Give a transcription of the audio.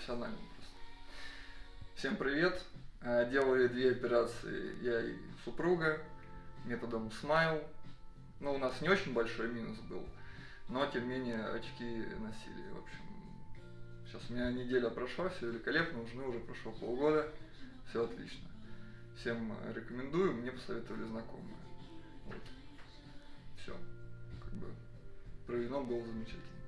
профессиональным просто. Всем привет! Э, Делали две операции я и супруга методом Smile. Ну, у нас не очень большой минус был, но тем не менее очки носили. В общем, сейчас у меня неделя прошла, все великолепно, у ну, жены уже прошло полгода, все отлично. Всем э, рекомендую, мне посоветовали знакомые. Вот. Все. Как бы проведено было замечательно.